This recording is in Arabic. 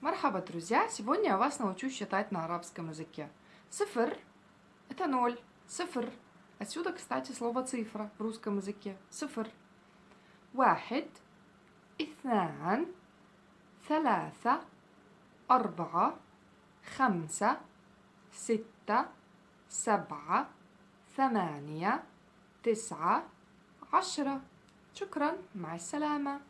Мархаба, друзья! Сегодня я вас научу считать на арабском языке. Цифр – это ноль. Цифр. Отсюда, кстати, слово цифра в русском языке. Цифр. واحد اثنان ثلاثة أربعة خمسة ستة سبعة ثمانية تسعة عشرة شكرا مع السلامة